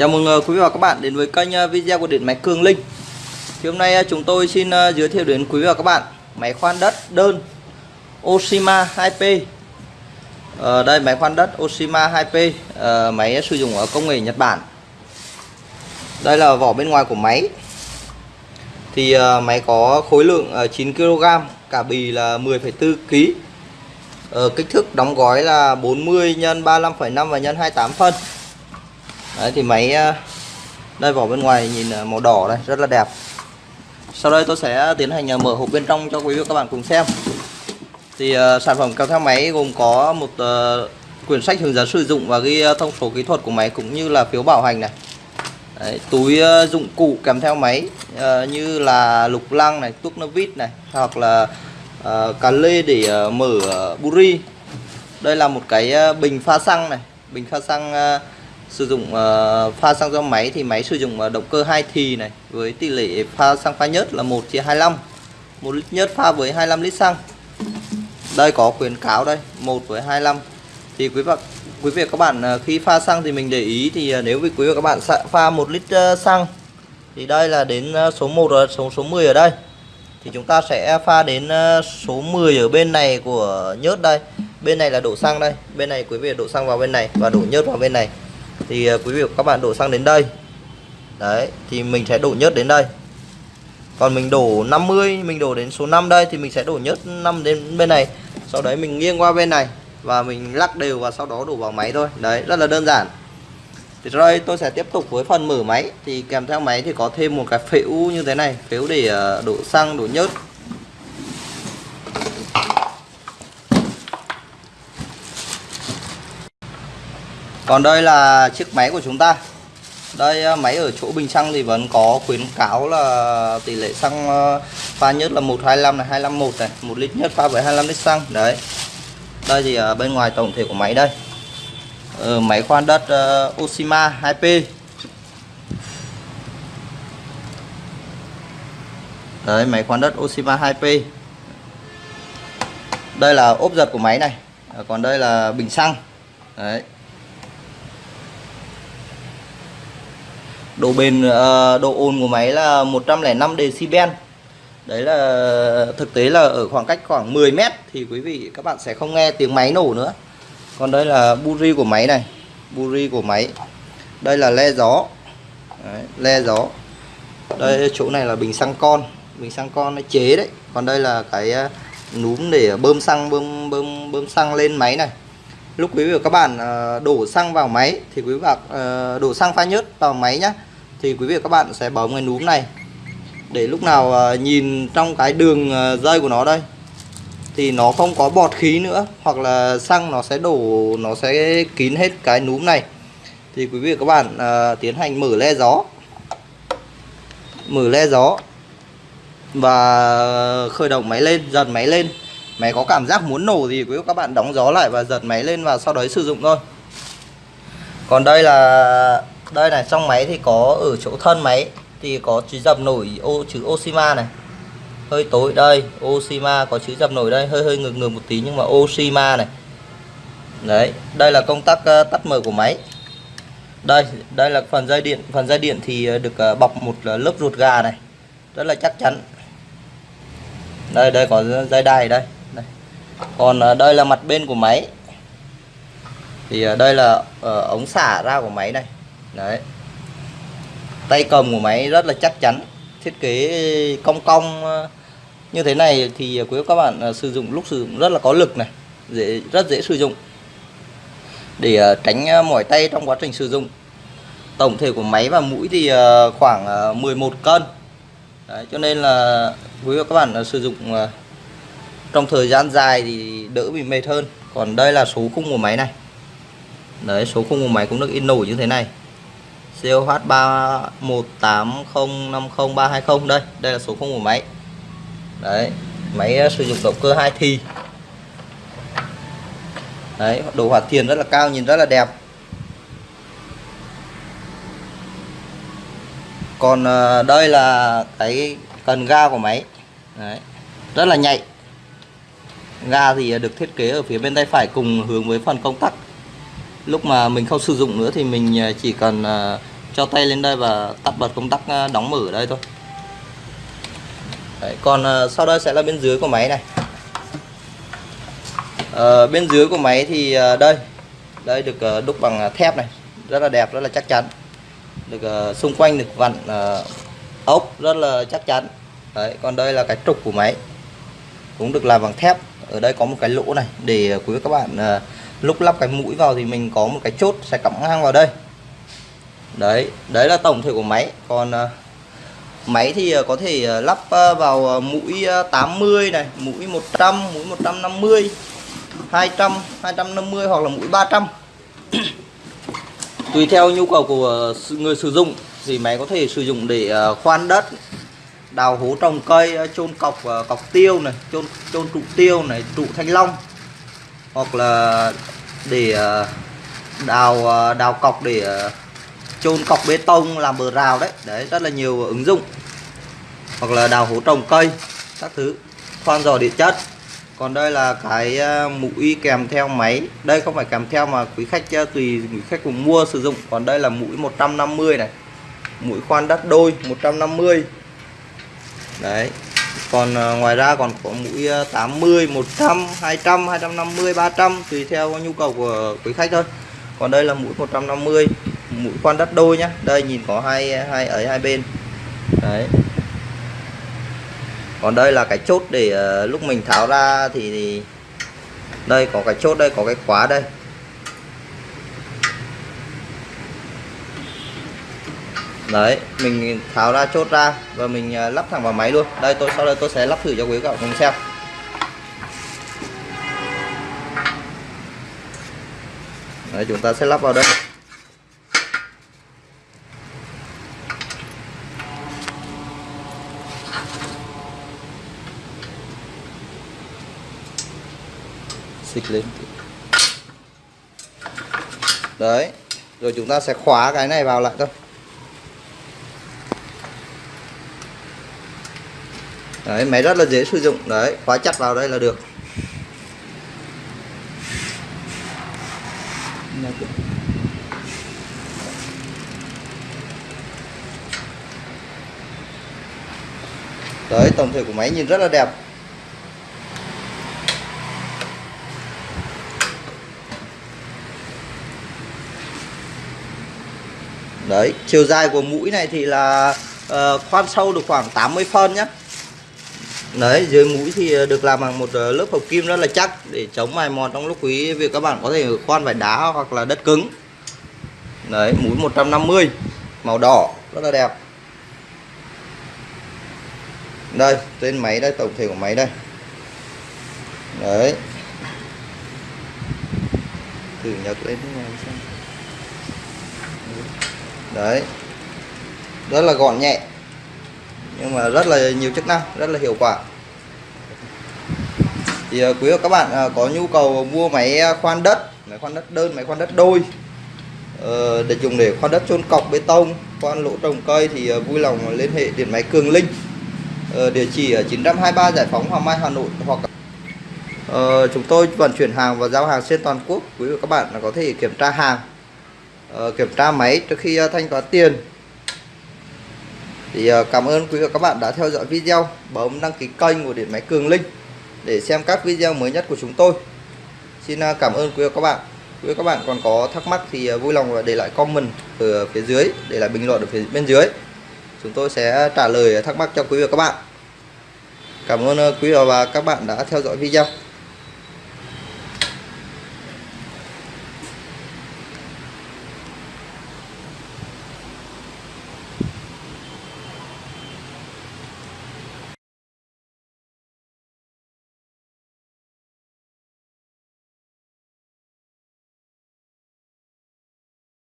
Chào mừng ờ, quý vị và các bạn đến với kênh ờ, video của điện máy Cường Linh. Thì hôm nay ờ, chúng tôi xin giới thiệu đến quý vị và các bạn Máy khoan đất đơn Oshima 2P Ở Đây máy khoan đất Oshima 2P Máy sử dụng ở công nghệ Nhật Bản. Đây là vỏ bên ngoài của máy. Thì máy có khối lượng 9kg Cả bì là 10,4 kg Kích thước đóng gói là 40 x 35,5 và x 28 phân. Đấy thì máy ờ, đây vỏ bên ngoài nhìn ờ, màu đỏ đây rất là đẹp. Sau đây tôi sẽ tiến hành ờ, mở hộp bên trong cho quý vị và các bạn cùng xem. Thì uh, sản phẩm kèm theo máy gồm có một uh, quyển sách hướng dẫn sử dụng và ghi uh, thông số kỹ thuật của máy cũng như là phiếu bảo hành này. Đấy, túi uh, dụng cụ kèm theo máy uh, như là lục lăng này tuốc nơ vít này hoặc là uh, cà lê để uh, mở uh, buri đây là một cái uh, bình pha xăng này bình pha xăng uh, sử dụng uh, pha xăng do máy thì máy sử dụng uh, động cơ hai thì này với tỷ lệ pha xăng pha nhớt là 1 chia 25 một lít nhớt pha với 25 lít xăng. Đây có khuyến cáo đây 1 với 25 thì quý vị quý vị các bạn uh, khi pha xăng thì mình để ý thì uh, nếu quý vị các bạn pha một lít uh, xăng thì đây là đến uh, số 1 rồi số số 10 ở đây. Thì chúng ta sẽ pha đến số 10 ở bên này của nhớt đây. Bên này là đổ xăng đây. Bên này quý vị đổ xăng vào bên này và đổ nhớt vào bên này thì ờ, quý vị các bạn đổ xăng đến đây. Đấy, thì mình sẽ đổ nhớt đến đây. Còn mình đổ 50 mình đổ đến số 5 đây thì mình sẽ đổ nhớt 5 đến bên này. Sau đấy mình nghiêng qua bên này và mình lắc đều và sau đó đổ vào máy thôi. Đấy, rất là đơn giản. Thì rồi tôi sẽ tiếp tục với phần mở máy. Thì kèm theo máy thì có thêm một cái phễu như thế này, phễu để ờ, đổ xăng, đổ nhớt. Còn đây là chiếc máy của chúng ta. Đây à, máy ở chỗ bình xăng thì vẫn có khuyến cáo là tỷ lệ xăng à, pha nhất là 125 này 251 này một lít nhất pha với 25 lít xăng. Đấy. Đây thì ở bên ngoài tổng thể của máy đây. Ờ, máy khoan đất uh, Oshima 2P đấy máy khoan đất Oshima 2P đây là ốp giật của máy này. Còn đây là bình xăng. Đấy. Độ bền ờ, độ ồn của máy là 105 decibel. Đấy là thực tế là ở khoảng cách khoảng 10 mét thì quý vị các bạn sẽ không nghe tiếng máy nổ nữa. Còn đây là buri của máy này. Buri của máy. Đây là le gió. Đấy, le gió. Đây chỗ này là bình xăng con. Bình xăng con nó chế đấy. Còn đây là cái ờ, núm để bơm xăng bơm bơm bơm xăng lên máy này. Lúc quý vị và các bạn ờ, đổ xăng vào máy thì quý vị bạn đổ xăng pha nhớt vào máy nhá thì quý vị và các bạn sẽ bấm cái núm này để lúc nào ờ, nhìn trong cái đường ờ, dây của nó đây thì nó không có bọt khí nữa hoặc là xăng nó sẽ đổ nó sẽ kín hết cái núm này. Thì quý vị và các bạn uh, tiến hành mở le gió mở le gió và khởi động máy lên giật máy lên. Máy có cảm giác muốn nổ thì quý vị và các bạn đóng gió lại và giật máy lên và sau đấy sử dụng thôi. Còn đây là đây này trong máy thì có ở chỗ thân máy thì có chữ dập nổi ô chữ Oshima này. Hơi tối đây Oshima có chữ dập nổi đây hơi hơi ngược ngược một tí nhưng mà Oshima này. Đấy đây là công tắc uh, tắt mở của máy. Đây đây là phần dây điện phần dây điện thì ờ, được uh, bọc một lớp ruột gà này. Rất là chắc chắn. Đây đây có dây đai đây, đây. còn uh, đây là mặt bên của máy. Thì đây là ống xả ra của máy này đấy. Tay cầm của máy rất là chắc chắn thiết kế cong cong ờ, như thế này thì ờ, quý các bạn ờ, sử dụng lúc sử dụng rất là có lực này dễ rất dễ sử dụng. Để tránh mỏi tay trong quá trình sử dụng. Tổng thể của máy và mũi thì khoảng 11 cân. Đấy, cho nên là quý các bạn sử dụng trong thời gian dài thì đỡ bị mệt hơn. Còn đây là số khung của máy này. Đấy số khung của máy cũng được in nổi như thế này. COH 318050 đây đây là số khung của máy. Đấy, máy ờ, sử dụng động cơ hai thì. Đấy, độ hoạt thiền rất là cao, nhìn rất là đẹp. Còn ờ, đây là cái cần ga của máy. Đấy, rất là nhạy. Ga thì được thiết kế ở phía bên tay phải cùng hướng với phần công tắc. Lúc mà mình không sử dụng nữa thì mình ờ, chỉ cần cho tay lên đây và tắt bật công tắc ờ, đóng mở ở đây thôi. Đấy, còn uh, sau đây sẽ là bên dưới của máy này. Uh, bên dưới của máy thì uh, đây đây được uh, đúc bằng thép này rất là đẹp rất là chắc chắn. Được uh, xung quanh được vặn uh, ốc rất là chắc chắn. Đấy còn đây là cái trục của máy cũng được làm bằng thép. Ở đây có một cái lỗ này để quý các bạn uh, lúc lắp cái mũi vào thì mình có một cái chốt sẽ cắm ngang vào đây đấy đấy là tổng thể của máy. Còn ờ, máy thì ờ, có thể ờ, lắp vào mũi 80 này, mũi 100 mũi 150 200 250 hoặc là mũi 300 tùy theo nhu cầu của người sử dụng thì máy có thể sử dụng để khoan đất, đào hố trồng cây chôn cọc cọc tiêu này, chôn chôn trụ tiêu này, trụ thanh long, hoặc là để đào đào cọc để chôn cọc bê tông làm bờ rào đấy. Đấy, rất là nhiều ứng dụng. Hoặc là đào hố trồng cây, các thứ. Khoan dò địa chất. Còn đây là cái ờ, mũi kèm theo máy. Đây không phải kèm theo mà quý khách ờ, tùy quý khách cùng mua sử dụng. Còn đây là mũi 150 này. Mũi khoan đắt đôi 150 đấy. Còn ờ, ngoài ra còn có mũi 80 100 200 250 300 tùy theo nhu cầu của quý khách thôi. Còn đây là mũi 150 mũi khoan đắt đôi nhá. Đây nhìn có hai hai ở hai bên. Đấy. Còn đây là cái chốt để uh, lúc mình tháo ra thì, thì đây có cái chốt đây có cái khóa đây. Đấy mình tháo ra chốt ra và mình uh, lắp thẳng vào máy luôn. Đây tôi sau đây tôi sẽ lắp thử cho quý cậu cùng xem. Đấy chúng ta sẽ lắp vào đây. Xịt lên. Đấy, rồi chúng ta sẽ khóa cái này vào lại thôi. Đấy, máy rất là dễ sử dụng. Đấy, khóa chặt vào đây là được. Đấy, tổng thể của máy nhìn rất là đẹp. Đấy chiều dài của mũi này thì là uh, khoan sâu được khoảng 80 phân nhé đấy dưới mũi thì ờ, được làm bằng một ờ, lớp hợp kim rất là chắc để chống mài mòn trong lúc quý việc các bạn có thể khoan vải đá hoặc là đất cứng. Đấy mũi 150 màu đỏ rất là đẹp. Đây trên máy đây tổng thể của máy đây. Đấy. Thử nhấc lên xem đấy. Rất là gọn nhẹ. Nhưng mà rất là nhiều chức năng, rất là hiệu quả. Thì ờ, quý các bạn ờ, có nhu cầu mua máy ờ, khoan đất, máy khoan đất đơn, máy khoan đất đôi để dùng để khoan đất chôn cọc bê tông, khoan lỗ trồng cây thì vui lòng liên hệ điện máy Cường Linh địa chỉ ở 923 Giải phóng Hoàng Mai, Hà Nội, hoặc chúng tôi vận chuyển hàng và giao hàng trên toàn quốc. Quý vị các bạn có thể kiểm tra hàng uh, kiểm tra máy trước khi uh, thanh toán tiền. Thì ờ, cảm ơn quý vị và các bạn đã theo dõi video. Bấm đăng ký kênh của điện máy Cường Linh để xem các video mới nhất của chúng tôi. Xin cảm ơn quý vị và các bạn. Quý vị và các bạn còn có thắc mắc thì vui lòng để lại comment ở phía dưới để lại bình luận ở phía bên dưới. Chúng tôi sẽ trả lời thắc mắc cho quý vị và các bạn. Cảm ơn quý vị và các bạn đã theo dõi video.